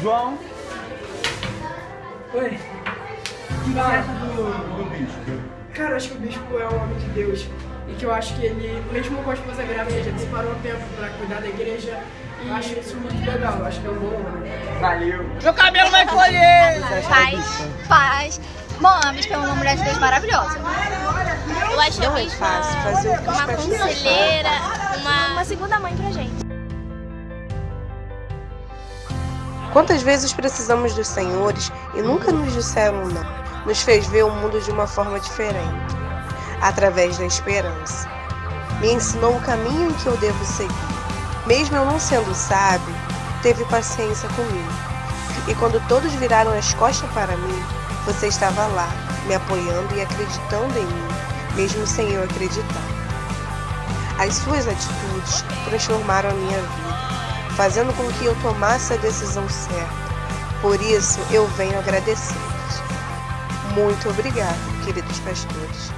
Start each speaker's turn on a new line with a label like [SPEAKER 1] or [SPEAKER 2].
[SPEAKER 1] João.
[SPEAKER 2] Oi.
[SPEAKER 1] O que você acha do, do bispo?
[SPEAKER 2] Cara, eu acho que o bispo é um homem de Deus. E que eu acho que ele, mesmo com a esposa grávida, ele separou um tempo pra cuidar da igreja. E acho isso muito legal. Eu acho que é um bom homem.
[SPEAKER 1] Valeu.
[SPEAKER 3] Meu cabelo vai colher!
[SPEAKER 4] Faz, faz. Bom, a Bispa é uma mulher de Deus maravilhosa.
[SPEAKER 5] Eu acho a
[SPEAKER 6] é fácil fazer que
[SPEAKER 5] uma conselheira, uma
[SPEAKER 4] Uma segunda mãe pra gente.
[SPEAKER 6] Quantas vezes precisamos dos senhores e nunca nos disseram não? Nos fez ver o mundo de uma forma diferente, através da esperança. Me ensinou o caminho que eu devo seguir. Mesmo eu não sendo sábio, teve paciência comigo. E quando todos viraram as costas para mim, você estava lá, me apoiando e acreditando em mim, mesmo sem eu acreditar. As suas atitudes transformaram a minha vida fazendo com que eu tomasse a decisão certa. Por isso, eu venho agradecê-los. Muito obrigado, queridos pastores.